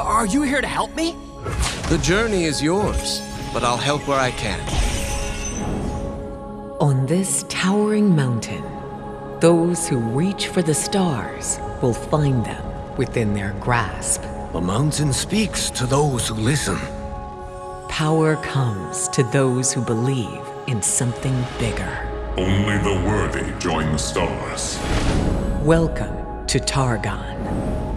Are you here to help me? The journey is yours, but I'll help where I can. On this towering mountain, those who reach for the stars will find them within their grasp. The mountain speaks to those who listen. Power comes to those who believe in something bigger. Only the worthy join the stars. Welcome to Targon.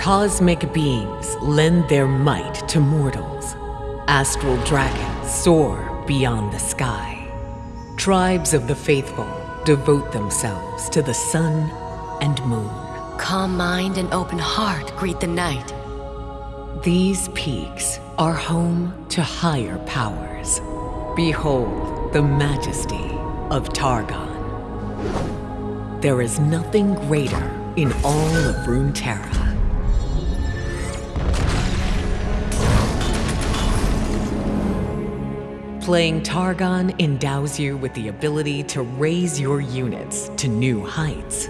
Cosmic beings lend their might to mortals. Astral dragons soar beyond the sky. Tribes of the faithful devote themselves to the sun and moon. Calm mind and open heart greet the night. These peaks are home to higher powers. Behold the majesty of Targon. There is nothing greater in all of Runeterra. Playing Targon endows you with the ability to raise your units to new heights.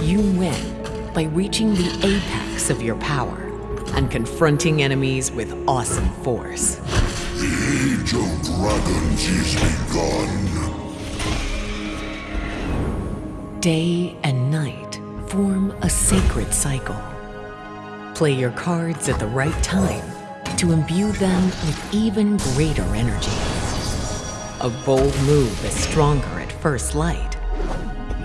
You win by reaching the apex of your power and confronting enemies with awesome force. The Age of Dragons is begun. Day and night form a sacred cycle. Play your cards at the right time to imbue them with even greater energy. A bold move is stronger at first light,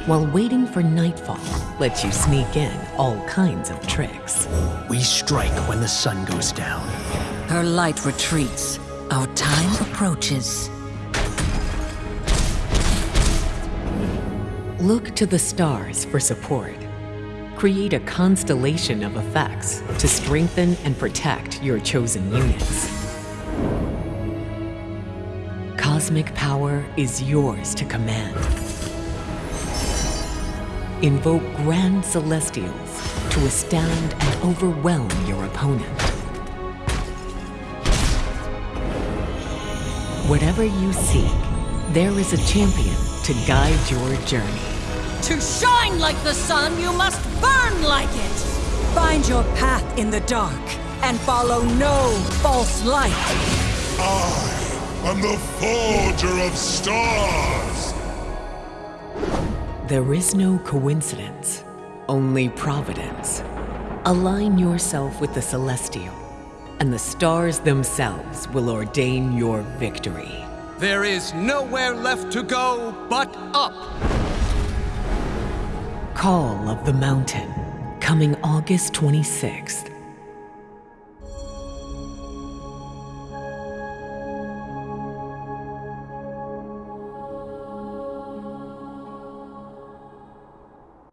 while waiting for nightfall lets you sneak in all kinds of tricks. We strike when the sun goes down. Her light retreats. Our time approaches. Look to the stars for support. Create a constellation of effects to strengthen and protect your chosen units. Cosmic power is yours to command. Invoke Grand Celestials to astound and overwhelm your opponent. Whatever you seek, there is a champion to guide your journey. To shine like the sun, you must burn like it! Find your path in the dark and follow no false light. I am the Forger of Stars! There is no coincidence, only providence. Align yourself with the celestial, and the stars themselves will ordain your victory. There is nowhere left to go but up! Call of the Mountain, coming August 26th.